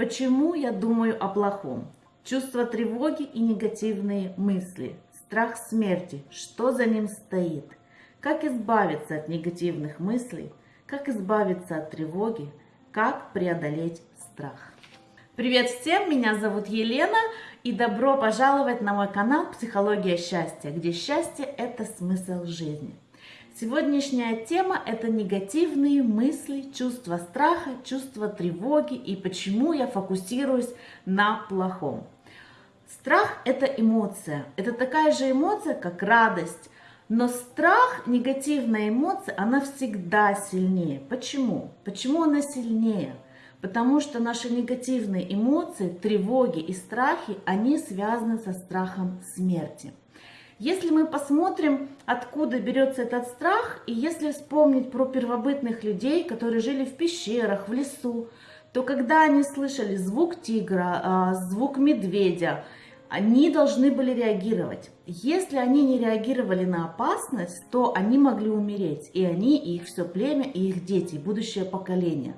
Почему я думаю о плохом? Чувство тревоги и негативные мысли. Страх смерти. Что за ним стоит? Как избавиться от негативных мыслей? Как избавиться от тревоги? Как преодолеть страх? Привет всем, меня зовут Елена и добро пожаловать на мой канал «Психология счастья», где счастье – это смысл жизни. Сегодняшняя тема – это негативные мысли, чувство страха, чувство тревоги и почему я фокусируюсь на плохом. Страх – это эмоция. Это такая же эмоция, как радость. Но страх, негативная эмоция, она всегда сильнее. Почему? Почему она сильнее? Потому что наши негативные эмоции, тревоги и страхи, они связаны со страхом смерти. Если мы посмотрим, откуда берется этот страх, и если вспомнить про первобытных людей, которые жили в пещерах, в лесу, то когда они слышали звук тигра, а, звук медведя, они должны были реагировать. Если они не реагировали на опасность, то они могли умереть, и они, и их все племя, и их дети, и будущее поколение.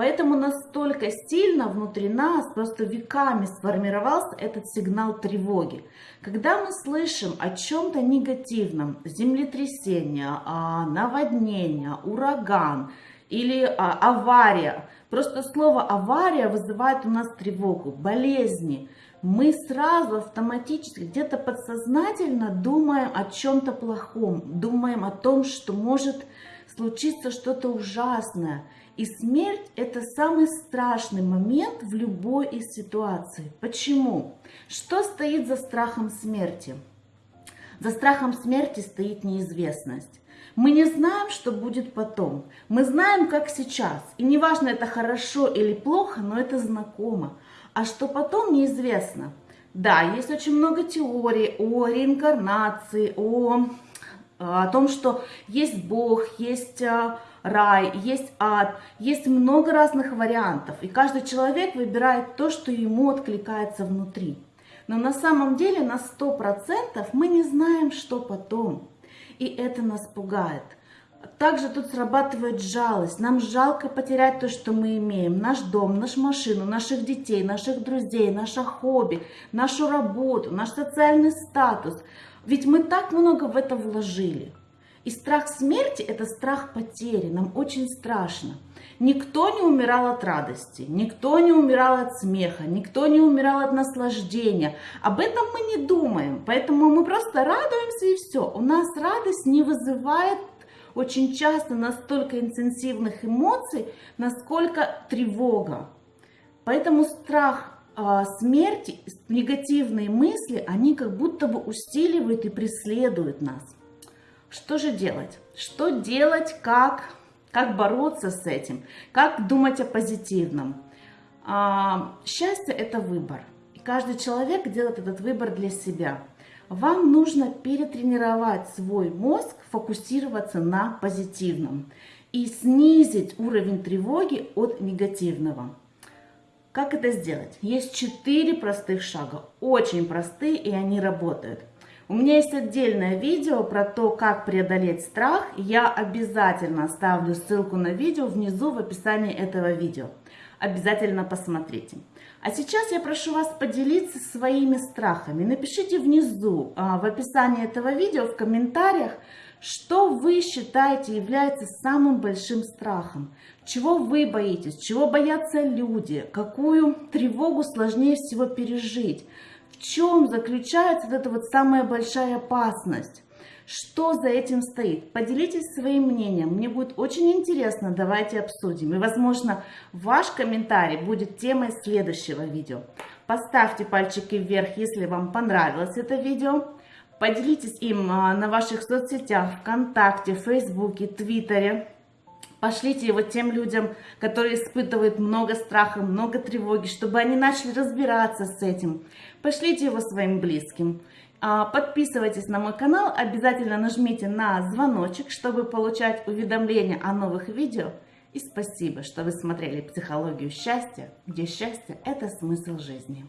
Поэтому настолько сильно внутри нас, просто веками сформировался этот сигнал тревоги. Когда мы слышим о чем-то негативном, землетрясение, а, наводнение, ураган или а, авария, просто слово авария вызывает у нас тревогу, болезни, мы сразу автоматически где-то подсознательно думаем о чем-то плохом, думаем о том, что может случиться что-то ужасное. И смерть – это самый страшный момент в любой из ситуаций. Почему? Что стоит за страхом смерти? За страхом смерти стоит неизвестность. Мы не знаем, что будет потом. Мы знаем, как сейчас. И неважно, это хорошо или плохо, но это знакомо. А что потом, неизвестно. Да, есть очень много теорий о реинкарнации, о, о том, что есть Бог, есть а, рай, есть ад, есть много разных вариантов, и каждый человек выбирает то, что ему откликается внутри. Но на самом деле на 100% мы не знаем, что потом, и это нас пугает. Также тут срабатывает жалость. Нам жалко потерять то, что мы имеем. Наш дом, нашу машину, наших детей, наших друзей, наше хобби, нашу работу, наш социальный статус. Ведь мы так много в это вложили. И страх смерти – это страх потери, нам очень страшно. Никто не умирал от радости, никто не умирал от смеха, никто не умирал от наслаждения. Об этом мы не думаем, поэтому мы просто радуемся и все. У нас радость не вызывает очень часто настолько интенсивных эмоций, насколько тревога. Поэтому страх смерти, негативные мысли, они как будто бы усиливают и преследуют нас. Что же делать? Что делать, как, как бороться с этим, как думать о позитивном? А, счастье – это выбор. И каждый человек делает этот выбор для себя. Вам нужно перетренировать свой мозг, фокусироваться на позитивном и снизить уровень тревоги от негативного. Как это сделать? Есть четыре простых шага, очень простые и они работают. У меня есть отдельное видео про то, как преодолеть страх. Я обязательно оставлю ссылку на видео внизу в описании этого видео. Обязательно посмотрите. А сейчас я прошу вас поделиться своими страхами. Напишите внизу а, в описании этого видео, в комментариях, что вы считаете является самым большим страхом? Чего вы боитесь? Чего боятся люди? Какую тревогу сложнее всего пережить? Чем заключается вот эта вот самая большая опасность? Что за этим стоит? Поделитесь своим мнением. Мне будет очень интересно. Давайте обсудим. И, возможно, ваш комментарий будет темой следующего видео. Поставьте пальчики вверх, если вам понравилось это видео. Поделитесь им а, на ваших соцсетях, ВКонтакте, Фейсбуке, Твиттере. Пошлите его тем людям, которые испытывают много страха, много тревоги, чтобы они начали разбираться с этим. Пошлите его своим близким. А, подписывайтесь на мой канал, обязательно нажмите на звоночек, чтобы получать уведомления о новых видео. И спасибо, что вы смотрели «Психологию счастья», где счастье – это смысл жизни.